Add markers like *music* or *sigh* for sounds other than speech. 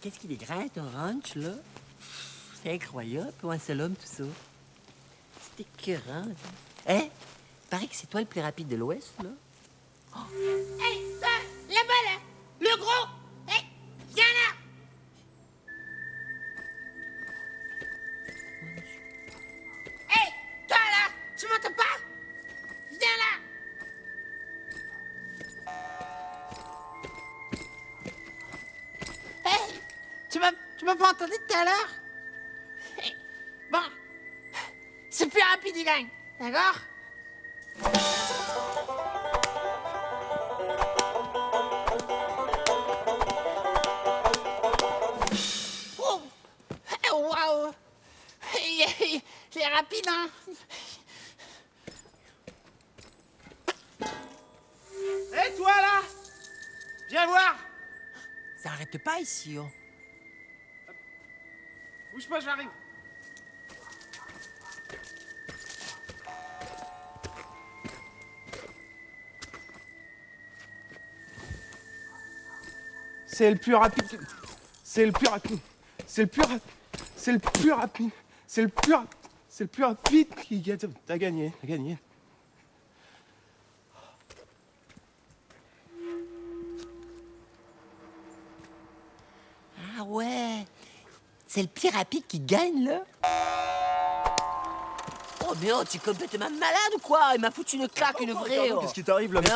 qu'est-ce qu'il est grand, ton ranch, là? C'est incroyable, comment c'est l'homme, tout ça. C'est écœurant. Hein? Paraît que c'est toi le plus rapide de l'Ouest, là. Hey, tu m'as, tu m'as pas entendu tout à l'heure? Hey, *laughs* Bon, c'est plus rapide, il gagne, d'accord? Oh. Eh, Waouh Il est- il est rapide, hein. Hé, toi là. Viens voir. Ça arrête pas ici, oh. Bouge pas, j'arrive. C'est le plus rapide. que- C'est le plus rapide. C'est le plus rapide. C'est le plus rapide. C'est le plus rapide. C'est le plus rapide qui gagne. T'as gagné. T'as gagné. Ah ouais. C'est le plus rapide qui gagne, là? Oh, mais oh, tu es complètement malade ou quoi? Il m'a foutu une claque, une vraie, oh. Qu'est-ce qui t'arrive là Mais